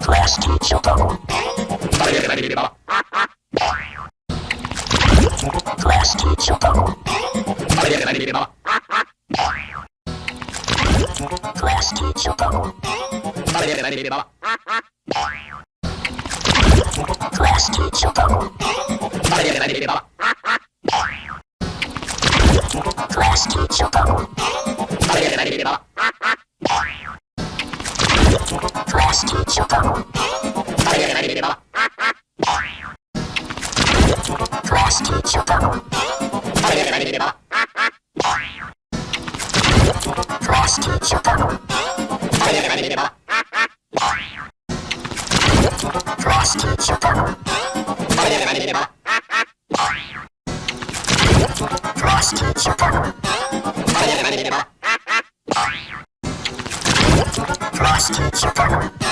Plastic Chocobo. Plastic Chocolate. しようと思って食べれればれれば増やしていしようと思って食べれればれれば増やしていしようと思って食べれればれれば増やしていしようと思って食べれればれれば増やしていしようと思って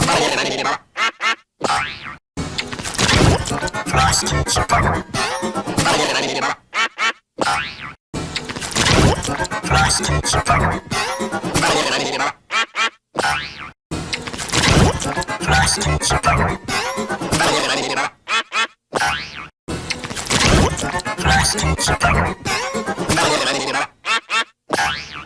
食べれればれれば Frosty Chipper. Plastic.